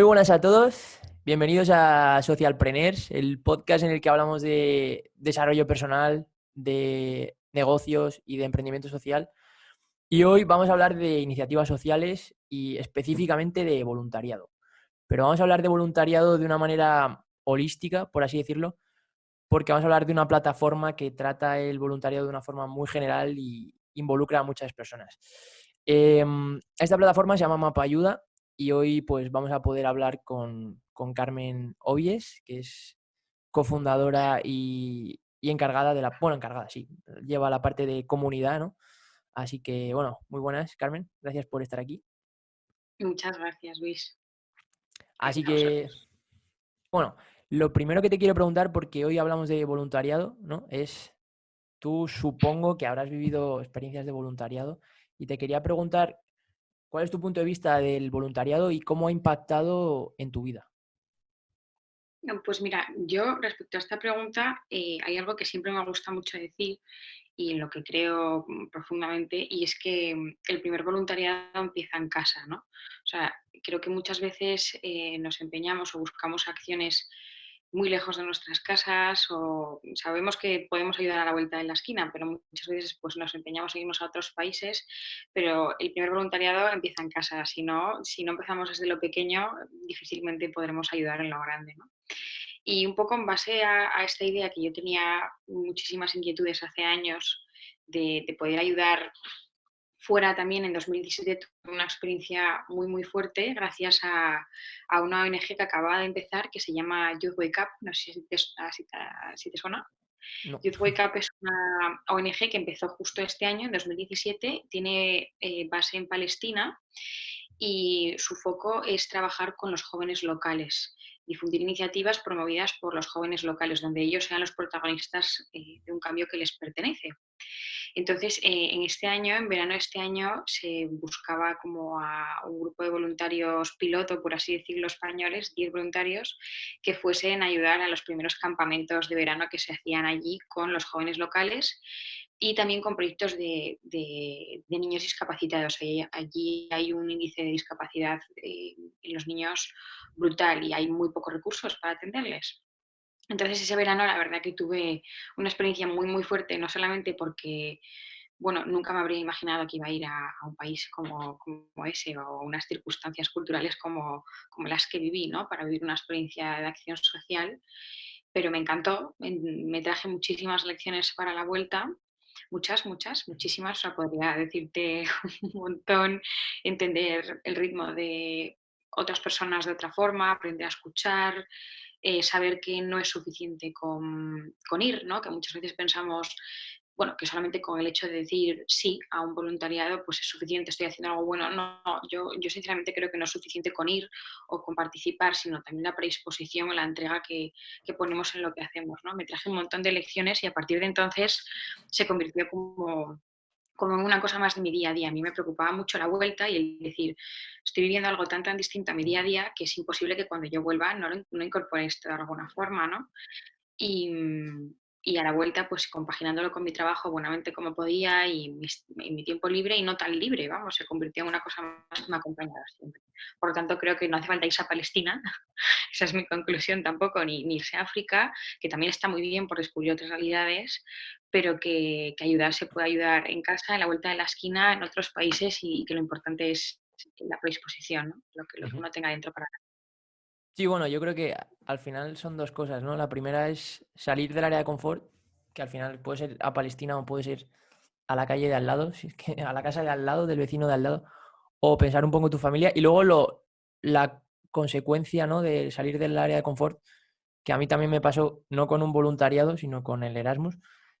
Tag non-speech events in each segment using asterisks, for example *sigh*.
Muy buenas a todos, bienvenidos a Socialpreneurs, el podcast en el que hablamos de desarrollo personal, de negocios y de emprendimiento social. Y hoy vamos a hablar de iniciativas sociales y específicamente de voluntariado. Pero vamos a hablar de voluntariado de una manera holística, por así decirlo, porque vamos a hablar de una plataforma que trata el voluntariado de una forma muy general y involucra a muchas personas. Em, esta plataforma se llama Mapa Ayuda y hoy pues vamos a poder hablar con, Carmen Obies, que es cofundadora y, encargada de la, bueno, encargada, sí, lleva la parte de comunidad, ¿no? Así que, bueno, muy buenas, Carmen, gracias por estar aquí. Muchas gracias, Luis. Así que, bueno, lo primero que te quiero preguntar, porque hoy hablamos de voluntariado, ¿no? Es, tú supongo que habrás vivido experiencias de voluntariado y te quería preguntar ¿Cuál es tu punto de vista del voluntariado y cómo ha impactado en tu vida? Pues mira, yo respecto a esta pregunta eh, hay algo que siempre me gusta mucho decir y en lo que creo mm, profundamente y es que mm, el primer voluntariado empieza en casa, ¿no? O sea, creo que muchas veces eh, nos empeñamos o buscamos acciones muy lejos de nuestras casas o sabemos que podemos ayudar a la vuelta de la esquina, pero muchas veces pues, nos empeñamos a irnos a otros países, pero el primer voluntariado empieza en casa, si no, si no empezamos desde lo pequeño, difícilmente podremos ayudar en lo grande. Y un poco en base a, esta idea que yo tenía muchísimas inquietudes hace años de, de poder ayudar fuera también en 2017 tuve una experiencia muy muy fuerte gracias a, una ONG que acababa de empezar que se llama Youth Wake Up, no sé si te, si te, suena. Youth Wake Up es una ONG que empezó justo este año, en 2017, tiene eh, base en Palestina y su foco es trabajar con los jóvenes locales, difundir iniciativas promovidas por los jóvenes locales, donde ellos sean los protagonistas eh, de un cambio que les pertenece. Entonces, eh, en este año, en verano de este año, se buscaba como a un grupo de voluntarios piloto, por así decirlo, españoles, 10 voluntarios, que fuesen a ayudar a los primeros campamentos de verano que se hacían allí con los jóvenes locales y también con proyectos de, niños discapacitados. Allí, hay un índice de discapacidad eh, en los niños brutal y hay muy pocos recursos para atenderles. Entonces ese verano la verdad que tuve una experiencia muy muy fuerte, no solamente porque, bueno, nunca me habría imaginado que iba a ir a, un país como, como, ese o unas circunstancias culturales como, como, las que viví, ¿no? Para vivir una experiencia de acción social, pero me encantó, me traje muchísimas lecciones para la vuelta muchas, muchas, muchísimas, o sea, podría decirte *laughs* un montón, entender el ritmo de otras personas de otra forma, aprender a escuchar, eh, saber que no es suficiente con, ir, ¿no? que muchas veces pensamos bueno, que solamente con el hecho de decir sí a un voluntariado, pues es suficiente, estoy haciendo algo bueno. No, yo, yo sinceramente creo que no es suficiente con ir o con participar, sino también la predisposición, la entrega que, que, ponemos en lo que hacemos. ¿no? Me traje un montón de lecciones y a partir de entonces se convirtió como, como una cosa más de mi día a día. A mí me preocupaba mucho la vuelta y el decir, estoy viviendo algo tan tan distinto a mi día a día que es imposible que cuando yo vuelva no, no incorpore esto de alguna forma, ¿no? Y, y a la vuelta, pues compaginándolo con mi trabajo buenamente como podía y mi, tiempo libre y no tan libre, vamos, se convirtió en una cosa más que me ha acompañado siempre. Por lo tanto, creo que no hace falta irse a Palestina, *laughs* esa es mi conclusión tampoco, ni, ni, irse a África, que también está muy bien por descubrir otras realidades, pero que, que ayudar se puede ayudar en casa, en la vuelta de la esquina, en otros países y que lo importante es la predisposición, ¿no? lo, que, lo que uno tenga dentro para Sí, bueno, yo creo que al final son dos cosas, ¿no? La primera es salir del área de confort, que al final puede ser a Palestina o puede ser a la calle de al lado, *laughs* si es que a la casa de al lado, del vecino de al lado, o pensar un poco en tu familia. Y luego lo, la consecuencia, ¿no? De salir del área de confort, que a mí también me pasó, no con un voluntariado, sino con el Erasmus,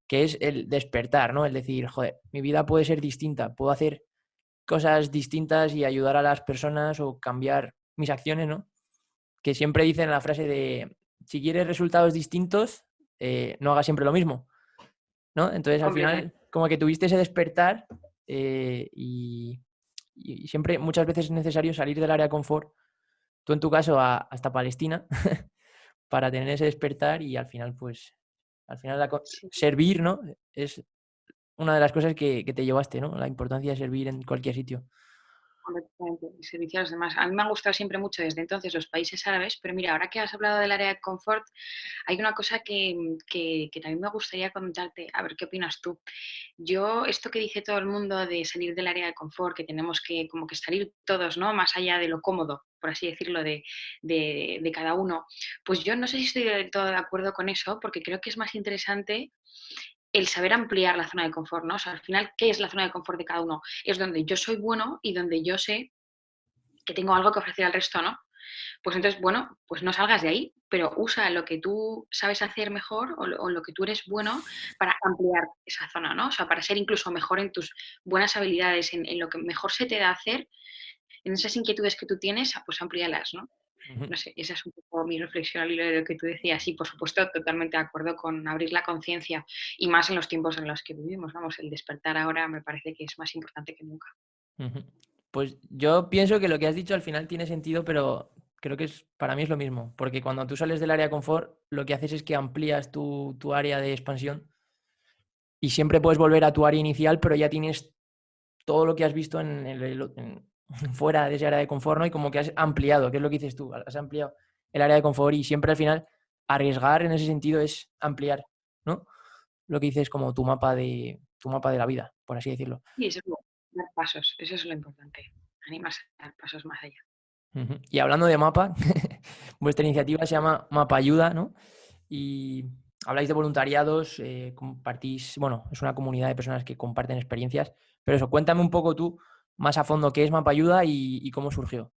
que es el despertar, ¿no? El decir, joder, mi vida puede ser distinta, puedo hacer cosas distintas y ayudar a las personas o cambiar mis acciones, ¿no? Que siempre dicen la frase de, si quieres resultados distintos, eh, no hagas siempre lo mismo. ¿no? Entonces, al final, como que tuviste ese despertar eh, y, siempre, muchas veces es necesario salir del área de confort, tú en tu caso hasta Palestina, *laughs* para tener ese despertar y al final, pues, al final servir, ¿no? Es una de las cosas que, que, te llevaste, ¿no? La importancia de servir en cualquier sitio. Servicio a demás. A mí me han gustado siempre mucho desde entonces los países árabes, pero mira, ahora que has hablado del área de confort, hay una cosa que, que, también me gustaría comentarte, a ver qué opinas tú. Yo, esto que dice todo el mundo de salir del área de confort, que tenemos que como que salir todos, ¿no? Más allá de lo cómodo, por así decirlo, de, de, de cada uno, pues yo no sé si estoy del todo de acuerdo con eso, porque creo que es más interesante el saber ampliar la zona de confort, ¿no? O sea, al final, ¿qué es la zona de confort de cada uno? Es donde yo soy bueno y donde yo sé que tengo algo que ofrecer al resto, ¿no? Pues entonces, bueno, pues no salgas de ahí, pero usa lo que tú sabes hacer mejor o lo, que tú eres bueno para ampliar esa zona, ¿no? O sea, para ser incluso mejor en tus buenas habilidades, en, lo que mejor se te da hacer, en esas inquietudes que tú tienes, pues amplíalas, ¿no? No sé, esa es un poco mi reflexión al hilo de lo que tú decías. Y por supuesto, totalmente de acuerdo con abrir la conciencia y más en los tiempos en los que vivimos. Vamos, el despertar ahora me parece que es más importante que nunca. Pues yo pienso que lo que has dicho al final tiene sentido, pero creo que es, para mí es lo mismo. Porque cuando tú sales del área de confort, lo que haces es que amplías tu, área de expansión y siempre puedes volver a tu área inicial, pero ya tienes todo lo que has visto en, el, en, *laughs* fuera de ese área de confort, ¿no? Y como que has ampliado, que es lo que dices tú, has ampliado el área de confort y siempre al final arriesgar en ese sentido es ampliar, ¿no? Lo que dices como tu mapa de tu mapa de la vida, por así decirlo. Y eso es dar pasos, eso es lo importante, animarse a dar pasos más allá. Y hablando de mapa, *laughs* vuestra iniciativa se llama Mapa Ayuda, ¿no? Y habláis de voluntariados, eh, compartís, bueno, es una comunidad de personas que comparten experiencias, pero eso, cuéntame un poco tú más a fondo qué es Mapayuda y, y cómo surgió.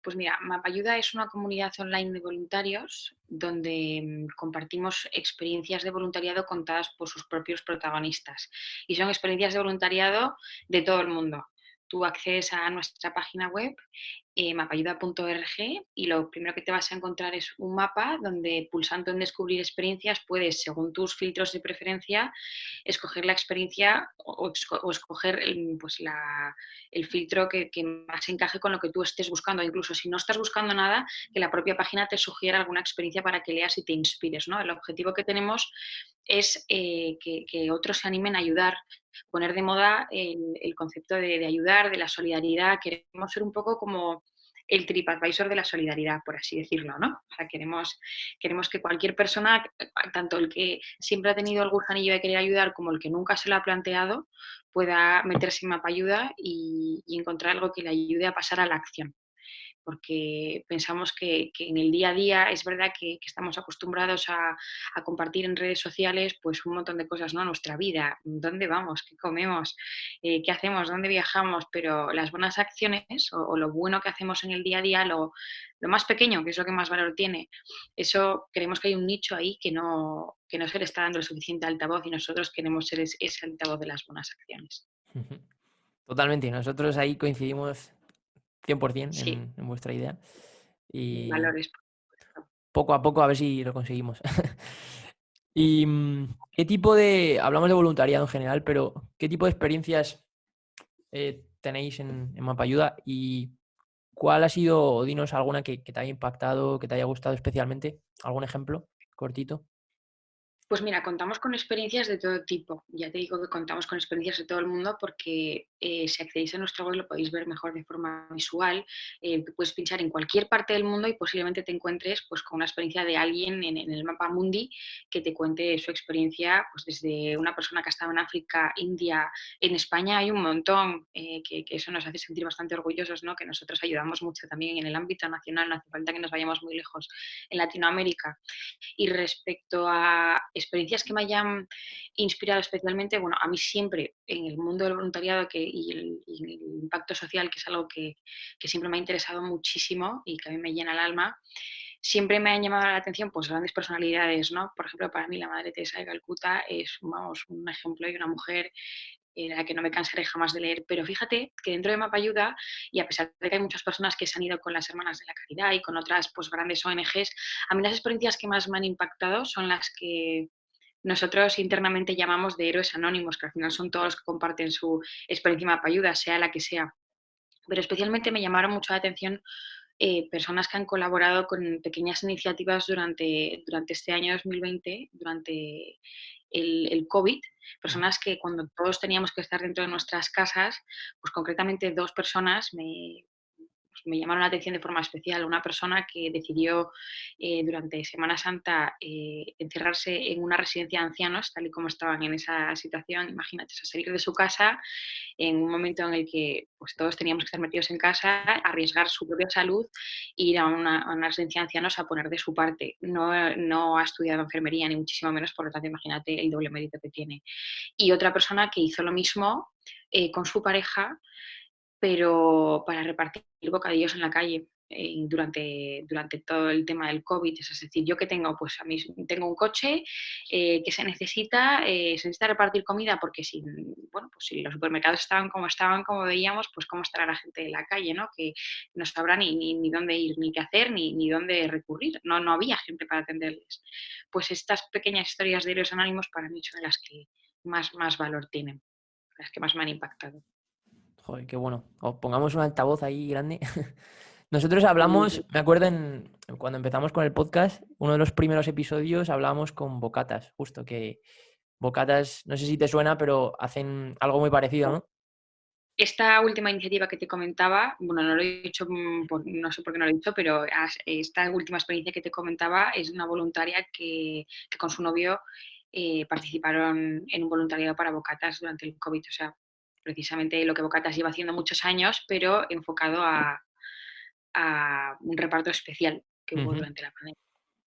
Pues mira, Mapayuda es una comunidad online de voluntarios donde mm, compartimos experiencias de voluntariado contadas por sus propios protagonistas. Y son experiencias de voluntariado de todo el mundo. Tú accedes a nuestra página web eh, mapayuda.org y lo primero que te vas a encontrar es un mapa donde pulsando en descubrir experiencias puedes, según tus filtros de preferencia, escoger la experiencia o, escoger el, pues el filtro que, más encaje con lo que tú estés buscando. Incluso si no estás buscando nada, que la propia página te sugiera alguna experiencia para que leas y te inspires. ¿no? El objetivo que tenemos es eh, que, otros se animen a ayudar, poner de moda el, concepto de, ayudar, de la solidaridad. Queremos ser un poco como el TripAdvisor de la solidaridad, por así decirlo, ¿no? O sea, queremos, queremos que cualquier persona, tanto el que siempre ha tenido el gusanillo de querer ayudar como el que nunca se lo ha planteado, pueda meterse en mapa ayuda y encontrar algo que le ayude a pasar a la acción porque pensamos que, en el día a día es verdad que, estamos acostumbrados a, compartir en redes sociales pues un montón de cosas, ¿no? Nuestra vida, dónde vamos, qué comemos, eh, qué hacemos, dónde viajamos, pero las buenas acciones o, lo bueno que hacemos en el día a día, lo, más pequeño, que es lo que más valor tiene, eso creemos que hay un nicho ahí que no, que no se le está dando el suficiente altavoz y nosotros queremos ser ese altavoz de las buenas acciones. *laughs* Totalmente, nosotros ahí coincidimos 100% en, vuestra idea. Y Valores. poco a poco a ver si lo conseguimos. *laughs* ¿Y mm, qué tipo de, hablamos de voluntariado en general, pero qué tipo de experiencias eh, tenéis en, en Mapayuda y cuál ha sido, dinos alguna que, que te haya impactado, que te haya gustado especialmente? ¿Algún ejemplo cortito? Pues mira, contamos con experiencias de todo tipo. Ya te digo que contamos con experiencias de todo el mundo porque eh, si accedéis a nuestro web lo podéis ver mejor de forma visual. Eh, puedes pinchar en cualquier parte del mundo y posiblemente te encuentres pues, con una experiencia de alguien en, el mapa mundi que te cuente su experiencia, pues desde una persona que ha estado en África, India, en España hay un montón, eh, que, eso nos hace sentir bastante orgullosos, ¿no? que nosotros ayudamos mucho también en el ámbito nacional, no hace falta que nos vayamos muy lejos, en Latinoamérica. Y respecto a experiencias que me hayan inspirado especialmente, bueno, a mí siempre en el mundo del voluntariado que, y, el, impacto social, que es algo que, siempre me ha interesado muchísimo y que a mí me llena el alma, siempre me han llamado la atención pues grandes personalidades, ¿no? Por ejemplo, para mí la Madre Teresa de Calcuta es, vamos, un ejemplo y una mujer en la que no me cansaré jamás de leer, pero fíjate que dentro de Mapa Ayuda, y a pesar de que hay muchas personas que se han ido con las Hermanas de la Caridad y con otras pues, grandes ONGs, a mí las experiencias que más me han impactado son las que nosotros internamente llamamos de héroes anónimos, que al final son todos los que comparten su experiencia Mapa Ayuda, sea la que sea. Pero especialmente me llamaron mucho la atención eh, personas que han colaborado con pequeñas iniciativas durante, durante este año 2020, durante el, el COVID, personas que cuando todos teníamos que estar dentro de nuestras casas, pues concretamente dos personas me, me llamaron la atención de forma especial. Una persona que decidió eh, durante Semana Santa eh, encerrarse en una residencia de ancianos, tal y como estaban en esa situación, imagínate, salir de su casa en un momento en el que pues, todos teníamos que estar metidos en casa, arriesgar su propia salud e ir a una, residencia de ancianos a poner de su parte. No, no ha estudiado enfermería, ni muchísimo menos, por lo tanto, imagínate el doble mérito que tiene. Y otra persona que hizo lo mismo eh, con su pareja, pero para repartir bocadillos en la calle eh, durante, durante todo el tema del COVID. Es decir, yo que tengo, pues a mí tengo un coche eh, que se necesita, eh, se necesita repartir comida porque si, bueno, pues si los supermercados estaban como estaban, como veíamos, pues cómo estará la gente en la calle, ¿no? Que no sabrá ni, ni, dónde ir, ni qué hacer, ni, ni dónde recurrir. No, no había gente para atenderles. Pues estas pequeñas historias de héroes anónimos para mí son las que más, más valor tienen, las que más me han impactado. Joder, qué bueno. O pongamos un altavoz ahí grande. *laughs* Nosotros hablamos, me acuerdo en, cuando empezamos con el podcast, uno de los primeros episodios hablábamos con Bocatas, justo que Bocatas, no sé si te suena, pero hacen algo muy parecido, ¿no? Esta última iniciativa que te comentaba, bueno, no lo he dicho, mm, no sé por qué no lo he dicho, pero esta última experiencia que te comentaba es una voluntaria que, con su novio eh, participaron en un voluntariado para Bocatas durante el COVID. O sea, precisamente lo que Bocatas lleva haciendo muchos años, pero enfocado a, un reparto especial que hubo durante la pandemia.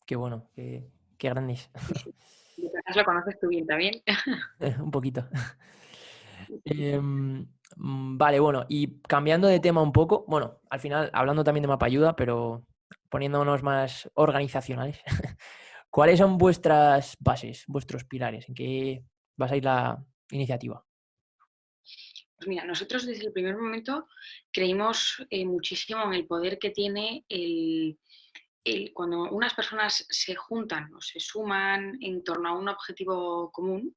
Qué bueno, qué, qué grandes. *laughs* Lo conoces tú bien también. *laughs* Eh, un poquito. *laughs* Em, mm, vale, bueno, y cambiando de tema un poco, bueno, al final hablando también de mapa ayuda, pero poniéndonos más organizacionales, ¿cuáles son vuestras bases, vuestros pilares? ¿En qué basáis la iniciativa? Pues mira, nosotros desde el primer momento creímos eh, muchísimo en el poder que tiene el, cuando unas personas se juntan o se suman en torno a un objetivo común,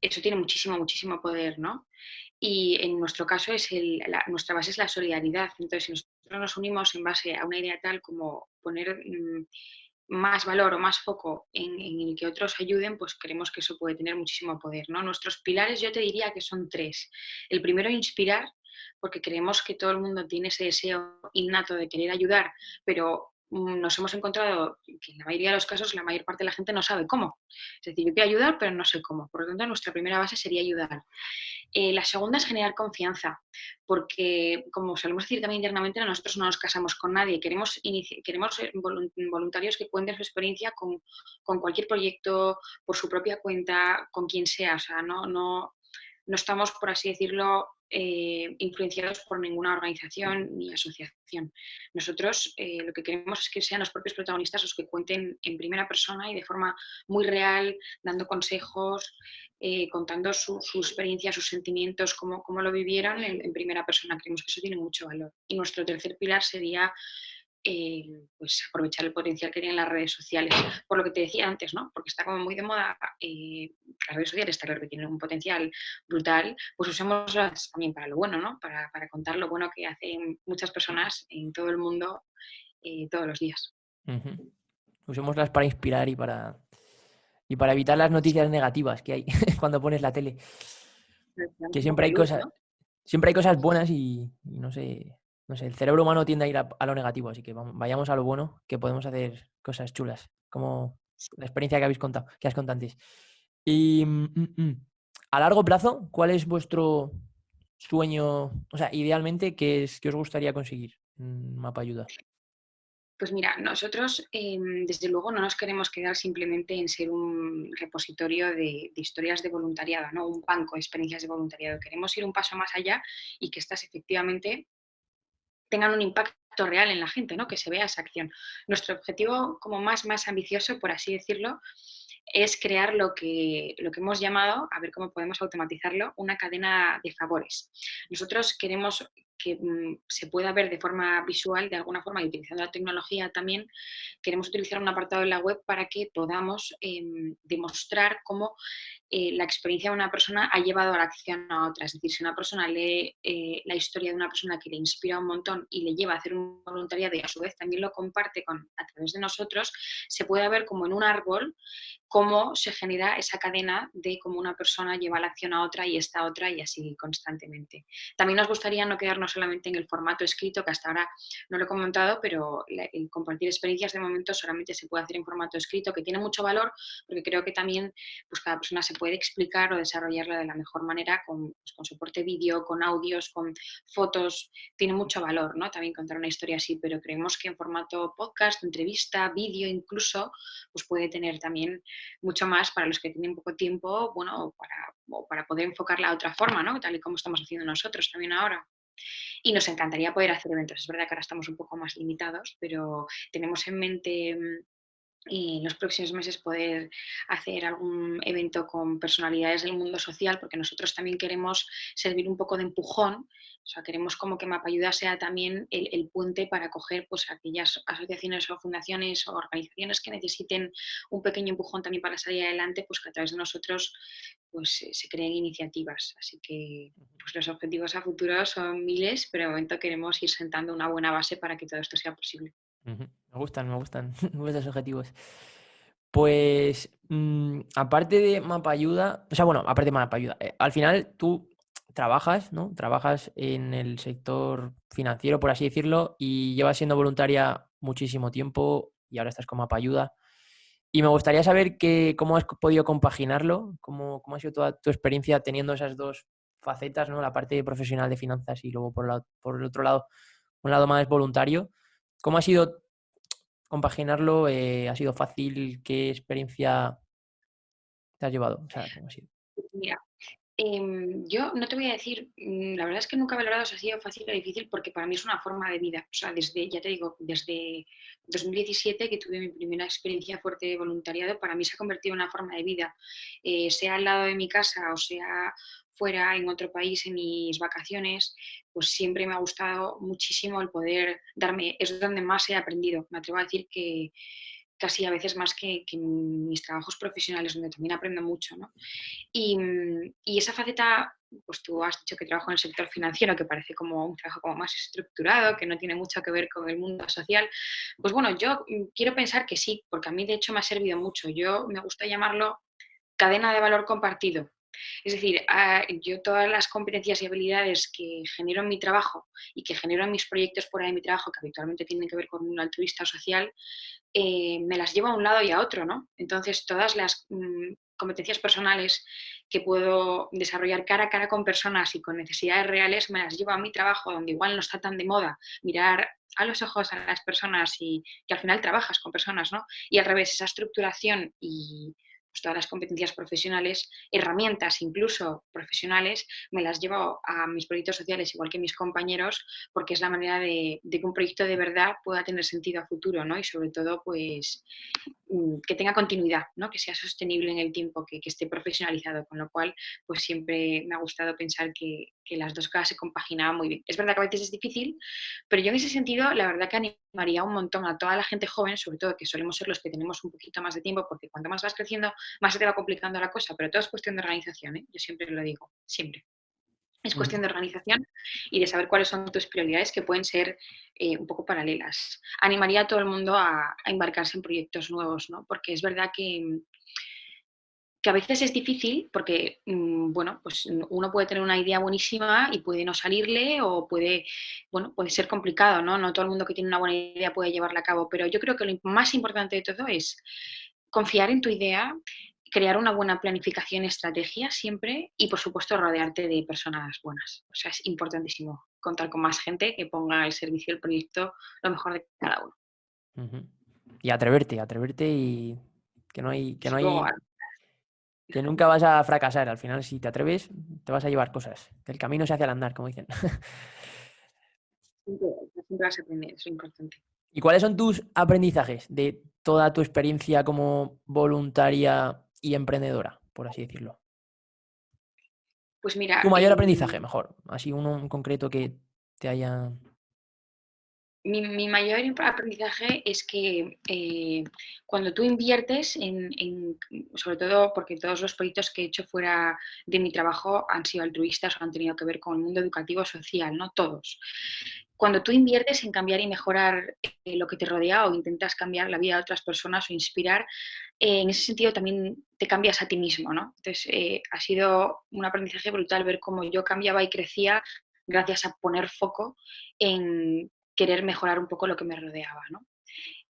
eso tiene muchísimo, muchísimo poder, ¿no? Y en nuestro caso es nuestra base es la solidaridad. Entonces, si nosotros nos unimos en base a una idea tal como poner mm, más valor o más foco en, el que otros ayuden, pues creemos que eso puede tener muchísimo poder. ¿no? Nuestros pilares yo te diría que son tres. El primero, inspirar, porque creemos que todo el mundo tiene ese deseo innato de querer ayudar, pero nos hemos encontrado que en la mayoría de los casos la mayor parte de la gente no sabe cómo. Es decir, yo quiero ayudar, pero no sé cómo. Por lo tanto, nuestra primera base sería ayudar. Eh, la segunda es generar confianza, porque como solemos decir también internamente, nosotros no nos casamos con nadie, queremos, queremos voluntarios que cuenten su experiencia con, con, cualquier proyecto, por su propia cuenta, con quien sea, o sea, no, no, no estamos, por así decirlo, eh, influenciados por ninguna organización ni asociación. Nosotros eh, lo que queremos es que sean los propios protagonistas los que cuenten en primera persona y de forma muy real, dando consejos, eh, contando su, experiencia, sus sentimientos, cómo, cómo lo vivieron en, en, primera persona. Creemos que eso tiene mucho valor. Y nuestro tercer pilar sería eh, pues aprovechar el potencial que tienen las redes sociales. Por lo que te decía antes, ¿no? Porque está como muy de moda, eh, las redes sociales está claro que tienen un potencial brutal, pues usémoslas también para lo bueno, ¿no? Para, contar lo bueno que hacen muchas personas en todo el mundo eh, todos los días. Usémoslas para inspirar y para, y para evitar las noticias negativas que hay *laughs* cuando pones la tele. Que siempre hay cosas, siempre hay cosas buenas y no sé, no sé, el cerebro humano tiende a ir a, lo negativo, así que vayamos a lo bueno, que podemos hacer cosas chulas, como la experiencia que habéis contado, que has contado antes. Y mm, mm, mm, a largo plazo, ¿cuál es vuestro sueño? O sea, idealmente, ¿qué, es, qué os gustaría conseguir en Mapa Ayuda? Pues mira, nosotros em, desde luego no nos queremos quedar simplemente en ser un repositorio de, de, historias de voluntariado, ¿no? un banco de experiencias de voluntariado. Queremos ir un paso más allá y que estas efectivamente tengan un impacto real en la gente, ¿no? que se vea esa acción. Nuestro objetivo como más, más ambicioso, por así decirlo, es crear lo que, lo que hemos llamado, a ver cómo podemos automatizarlo, una cadena de favores. Nosotros queremos que mm, se pueda ver de forma visual, de alguna forma, y utilizando la tecnología también, queremos utilizar un apartado en la web para que podamos em, demostrar cómo eh, la experiencia de una persona ha llevado a la acción a otra. Es decir, si una persona lee eh, la historia de una persona que le inspira un montón y le lleva a hacer un voluntariado y a su vez también lo comparte con, a través de nosotros, se puede ver como en un árbol cómo se genera esa cadena de cómo una persona lleva la acción a otra y esta otra y así constantemente. También nos gustaría no quedarnos solamente en el formato escrito, que hasta ahora no lo he comentado, pero el compartir experiencias de momento solamente se puede hacer en formato escrito, que tiene mucho valor porque creo que también pues, cada persona se puede explicar o desarrollarla de la mejor manera con, pues, con soporte vídeo, con audios, con fotos, tiene mucho valor ¿no? también contar una historia así, pero creemos que en formato podcast, entrevista, vídeo incluso, pues puede tener también mucho más para los que tienen poco tiempo, bueno, para, para poder enfocarla de otra forma, ¿no? Tal y como estamos haciendo nosotros también ahora. Y nos encantaría poder hacer eventos. Es verdad que ahora estamos un poco más limitados, pero tenemos en mente mm, en los próximos meses poder hacer algún evento con personalidades del mundo social, porque nosotros también queremos servir un poco de empujón o sea, queremos como que Mapayuda sea también el, puente para acoger pues, aquellas asociaciones o fundaciones o organizaciones que necesiten un pequeño empujón también para salir adelante, pues que a través de nosotros pues, se creen iniciativas. Así que pues, los objetivos a futuro son miles, pero de momento queremos ir sentando una buena base para que todo esto sea posible. Me gustan, *laughs* me gustan esos objetivos. Pues mm, aparte de Mapayuda, o sea, bueno, aparte de Mapayuda, eh, al final tú trabajas, ¿no? Trabajas en el sector financiero, por así decirlo, y llevas siendo voluntaria muchísimo tiempo y ahora estás como ayuda. Y me gustaría saber cómo has podido compaginarlo, cómo, cómo ha sido toda tu experiencia teniendo esas dos facetas, ¿no? La parte profesional de finanzas y luego por, por el otro lado, un lado más voluntario. ¿Cómo ha sido compaginarlo? Eh, ¿Ha sido fácil? ¿Qué experiencia te has llevado? Mira, Em, yo no te voy a decir, mm, la verdad es que nunca he valorado si ha sido fácil o difícil porque para mí es una forma de vida. O sea, desde, ya te digo, desde 2017 que tuve mi primera experiencia fuerte de voluntariado, para mí se ha convertido en una forma de vida. Eh, sea al lado de mi casa o sea fuera en otro país en mis vacaciones, pues siempre me ha gustado muchísimo el poder darme, es donde más he aprendido. Me atrevo a decir que, casi a veces más que, mis trabajos profesionales, donde también aprendo mucho. ¿no? Y, y, esa faceta, pues tú has dicho que trabajo en el sector financiero, que parece como un trabajo como más estructurado, que no tiene mucho que ver con el mundo social. Pues bueno, yo quiero pensar que sí, porque a mí de hecho me ha servido mucho. Yo me gusta llamarlo cadena de valor compartido. Es decir, ah, yo todas las competencias y habilidades que genero en mi trabajo y que genero en mis proyectos fuera de mi trabajo, que habitualmente tienen que ver con un altruista social, eh, me las llevo a un lado y a otro, ¿no? Entonces, todas las mm, competencias personales que puedo desarrollar cara a cara con personas y con necesidades reales, me las llevo a mi trabajo, donde igual no está tan de moda mirar a los ojos a las personas y que al final trabajas con personas, ¿no? Y al revés, esa estructuración y pues, todas las competencias profesionales, herramientas incluso profesionales, me las llevo a mis proyectos sociales igual que mis compañeros, porque es la manera de, que un proyecto de verdad pueda tener sentido a futuro, ¿no? Y sobre todo, pues, mm, que tenga continuidad, ¿no? Que sea sostenible en el tiempo, que, que esté profesionalizado, con lo cual, pues siempre me ha gustado pensar que, que las dos cosas se compaginaban muy bien. Es verdad que a veces es difícil, pero yo en ese sentido, la verdad que animaría un montón a toda la gente joven, sobre todo que solemos ser los que tenemos un poquito más de tiempo, porque cuanto más vas creciendo, más se te va complicando la cosa, pero todo es cuestión de organización, ¿eh? yo siempre lo digo, siempre. Es cuestión de organización y de saber cuáles son tus prioridades que pueden ser eh, un poco paralelas. Animaría a todo el mundo a, a, embarcarse en proyectos nuevos, ¿no? porque es verdad que que a veces es difícil porque, mm, bueno, pues uno puede tener una idea buenísima y puede no salirle o puede, bueno, puede ser complicado, ¿no? No todo el mundo que tiene una buena idea puede llevarla a cabo, pero yo creo que lo más importante de todo es confiar en tu idea, crear una buena planificación y estrategia siempre y, por supuesto, rodearte de personas buenas. O sea, es importantísimo contar con más gente que ponga al servicio del proyecto lo mejor de cada uno. Y atreverte, atreverte y que no hay, que no hay, que nunca vas a fracasar. Al final, si te atreves, te vas a llevar cosas. el camino se hace al andar, como dicen. Siempre vas a aprender, eso es importante. ¿Y cuáles son tus aprendizajes de toda tu experiencia como voluntaria y emprendedora, por así decirlo? Pues mira. Tu mayor aprendizaje, mejor. Así uno en concreto que te haya mi, mayor aprendizaje es que eh, cuando tú inviertes en, sobre todo porque todos los proyectos que he hecho fuera de mi trabajo han sido altruistas o han tenido que ver con el mundo educativo social, no todos. Cuando tú inviertes en cambiar y mejorar eh, lo que te rodea o intentas cambiar la vida de otras personas o inspirar, eh, en ese sentido también te cambias a ti mismo, ¿no? Entonces, ha sido un aprendizaje brutal ver cómo yo cambiaba y crecía gracias a poner foco en querer mejorar un poco lo que me rodeaba. ¿no?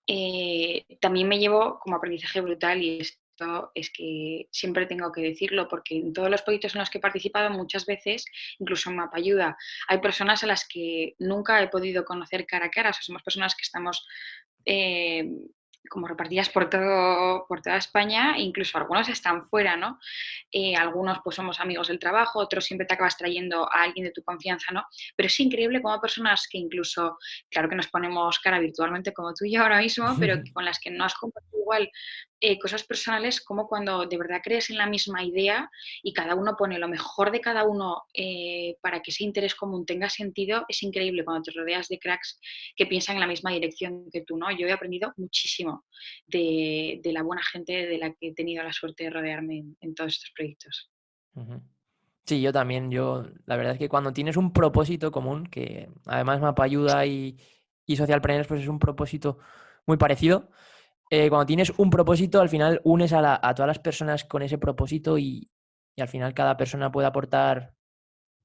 Eh, también me llevo como aprendizaje brutal y esto es que siempre tengo que decirlo porque en todos los proyectos en los que he participado muchas veces, incluso en Mapayuda, hay personas a las que nunca he podido conocer cara a cara, o sea, somos personas que estamos eh, como repartidas por, todo, por toda España, incluso algunos están fuera, ¿no? Eh, algunos pues somos amigos del trabajo, otros siempre te acabas trayendo a alguien de tu confianza, ¿no? Pero es increíble como personas que incluso, claro que nos ponemos cara virtualmente como tú y yo ahora mismo, pero *laughs* con las que no has compartido igual eh, cosas personales como cuando de verdad crees en la misma idea y cada uno pone lo mejor de cada uno eh, para que ese interés común tenga sentido, es increíble cuando te rodeas de cracks que piensan en la misma dirección que tú, ¿no? Yo he aprendido muchísimo de, la buena gente de la que he tenido la suerte de rodearme en, todos estos proyectos. Sí, yo también. Yo, la verdad es que cuando tienes un propósito común, que además Mapa Ayuda y, y Social pues es un propósito muy parecido, eh, cuando tienes un propósito, al final unes a, todas las personas con ese propósito y, al final cada persona puede aportar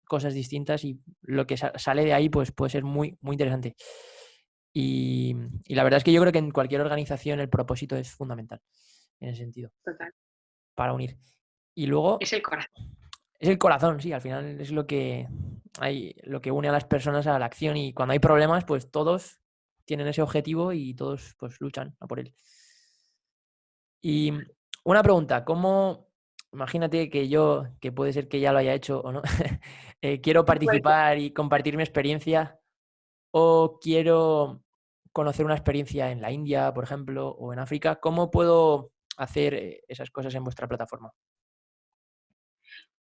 cosas distintas y lo que sale de ahí pues puede ser muy, muy interesante. Y, la verdad es que yo creo que en cualquier organización el propósito es fundamental en ese sentido. Total. Para unir. Y luego... Es el corazón. Es el corazón, sí, al final es lo que, hay, lo que une a las personas a la acción y cuando hay problemas, pues todos tienen ese objetivo y todos pues luchan a por él. Y una pregunta, ¿cómo, imagínate que yo, que puede ser que ya lo haya hecho o no, *laughs* eh, quiero participar y compartir mi experiencia o quiero conocer una experiencia en la India, por ejemplo, o en África, ¿cómo puedo hacer eh, esas cosas en vuestra plataforma?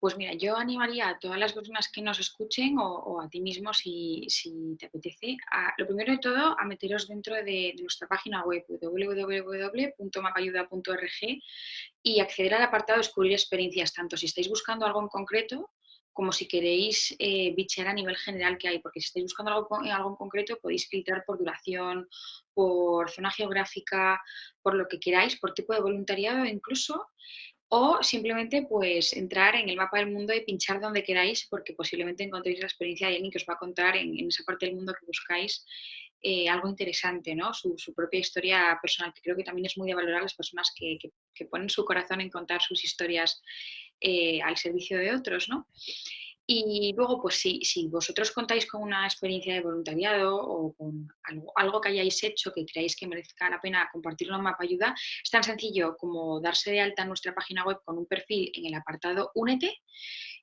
Pues mira, yo animaría a todas las personas que nos escuchen o, a ti mismo si, te apetece, lo primero de todo a meteros dentro de, nuestra página web www.mapayuda.org y acceder al apartado Descubrir experiencias, tanto si estáis buscando algo en concreto como si queréis eh, bichear a nivel general que hay, porque si estáis buscando algo, algo en concreto podéis filtrar por duración, por zona geográfica, por lo que queráis, por tipo de voluntariado incluso, o simplemente pues entrar en el mapa del mundo y pinchar donde queráis porque posiblemente encontréis la experiencia de alguien que os va a contar en, esa parte del mundo que buscáis eh, algo interesante, ¿no? Su, propia historia personal, que creo que también es muy de valorar las personas que, ponen su corazón en contar sus historias eh, al servicio de otros, ¿no? Y luego, pues si, si vosotros contáis con una experiencia de voluntariado o con algo, que hayáis hecho que creáis que merezca la pena compartirlo en Mapa Ayuda, es tan sencillo como darse de alta en nuestra página web con un perfil en el apartado Únete,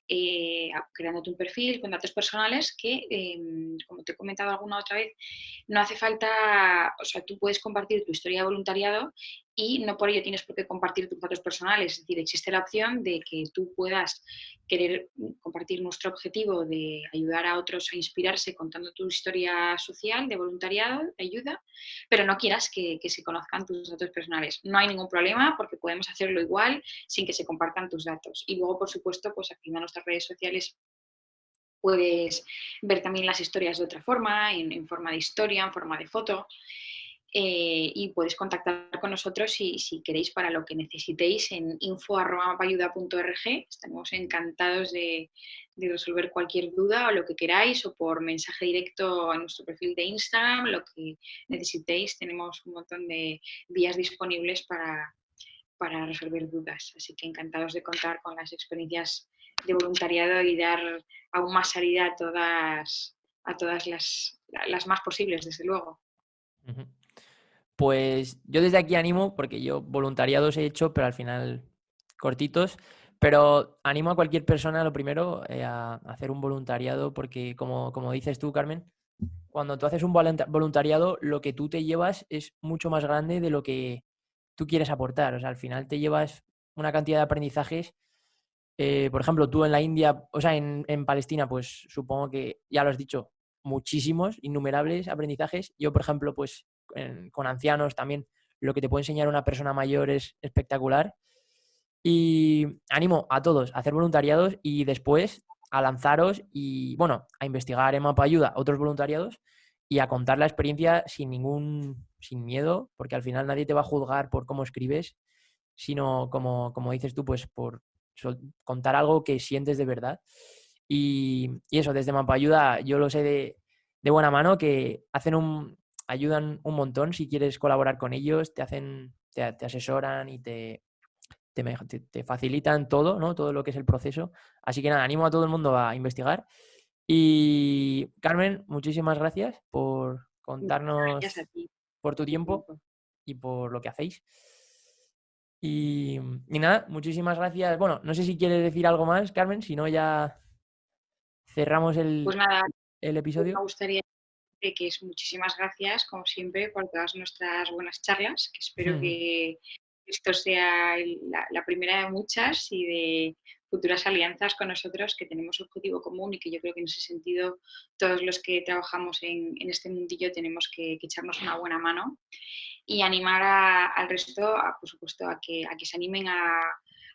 eh, creándote un perfil con datos personales que, em, como te he comentado alguna otra vez, no hace falta, o sea, tú puedes compartir tu historia de voluntariado y no por ello tienes por qué compartir tus datos personales. Es decir, existe la opción de que tú puedas querer compartir nuestro objetivo de ayudar a otros a inspirarse contando tu historia social de voluntariado, ayuda, pero no quieras que, se conozcan tus datos personales. No hay ningún problema porque podemos hacerlo igual sin que se compartan tus datos. Y luego, por supuesto, pues activa nuestras redes sociales puedes ver también las historias de otra forma, en forma de historia, en forma de foto. Eh, y podéis contactar con nosotros si, queréis para lo que necesitéis en info.mapayuda.org. Estamos encantados de, de, resolver cualquier duda o lo que queráis o por mensaje directo a nuestro perfil de Instagram, lo que necesitéis. Tenemos un montón de vías disponibles para, para resolver dudas. Así que encantados de contar con las experiencias de voluntariado y dar aún más salida a todas, a todas las, las más posibles, desde luego. Pues yo desde aquí animo, porque yo voluntariados he hecho, pero al final cortitos, pero animo a cualquier persona, lo primero, eh, a hacer un voluntariado, porque como, como dices tú, Carmen, cuando tú haces un voluntariado, lo que tú te llevas es mucho más grande de lo que tú quieres aportar. O sea, al final te llevas una cantidad de aprendizajes. Eh, por ejemplo, tú en la India, o sea, en, en Palestina, pues supongo que ya lo has dicho, muchísimos, innumerables aprendizajes. Yo, por ejemplo, pues con ancianos también lo que te puede enseñar una persona mayor es espectacular. Y animo a todos a hacer voluntariados y después a lanzaros y, bueno, a investigar en Mapa Ayuda otros voluntariados y a contar la experiencia sin ningún, sin miedo, porque al final nadie te va a juzgar por cómo escribes, sino como, como dices tú, pues por contar algo que sientes de verdad. Y, eso, desde Mapa Ayuda yo lo sé de, de buena mano que hacen un, ayudan un montón si quieres colaborar con ellos, te hacen, te, asesoran y te, te, facilitan todo, ¿no? Todo lo que es el proceso. Así que nada, animo a todo el mundo a investigar. Y Carmen, muchísimas gracias por contarnos por tu tiempo y por lo que hacéis. Y, nada, muchísimas gracias. Bueno, no sé si quieres decir algo más, Carmen, si no ya cerramos el, pues nada, el episodio. Me gustaría que es muchísimas gracias, como siempre, por todas nuestras buenas charlas, que espero que esto sea la, primera de muchas y de futuras alianzas con nosotros que tenemos objetivo común y que yo creo que en ese sentido todos los que trabajamos en, este mundillo tenemos que, echarnos una buena mano y animar al resto, por supuesto, a que, a que se animen a,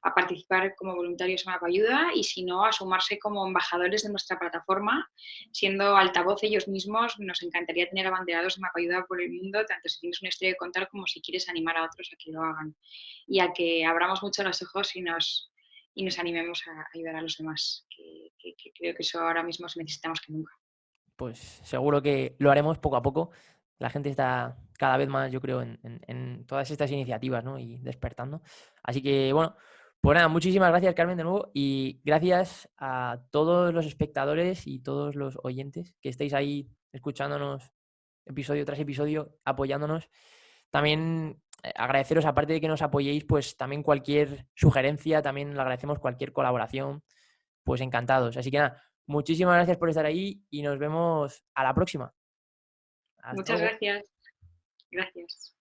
a participar como voluntarios en Ayuda y si no, a sumarse como embajadores de nuestra plataforma, siendo altavoz ellos mismos. Nos encantaría tener abanderados en Ayuda por el mundo, tanto si tienes una historia de contar como si quieres animar a otros a que lo hagan y a que abramos mucho los ojos y nos, y nos animemos a ayudar a los demás, que, creo que eso ahora mismo necesitamos que nunca. Pues seguro que lo haremos poco a poco. La gente está cada vez más, yo creo, en, en todas estas iniciativas ¿no? y despertando. Así que, bueno, pues nada, muchísimas gracias Carmen de nuevo y gracias a todos los espectadores y todos los oyentes que estáis ahí escuchándonos episodio tras episodio, apoyándonos. También eh, agradeceros, aparte de que nos apoyéis, pues también cualquier sugerencia, también le agradecemos cualquier colaboración, pues encantados. Así que nada, muchísimas gracias por estar ahí y nos vemos a la próxima. Muchas gracias. Gracias.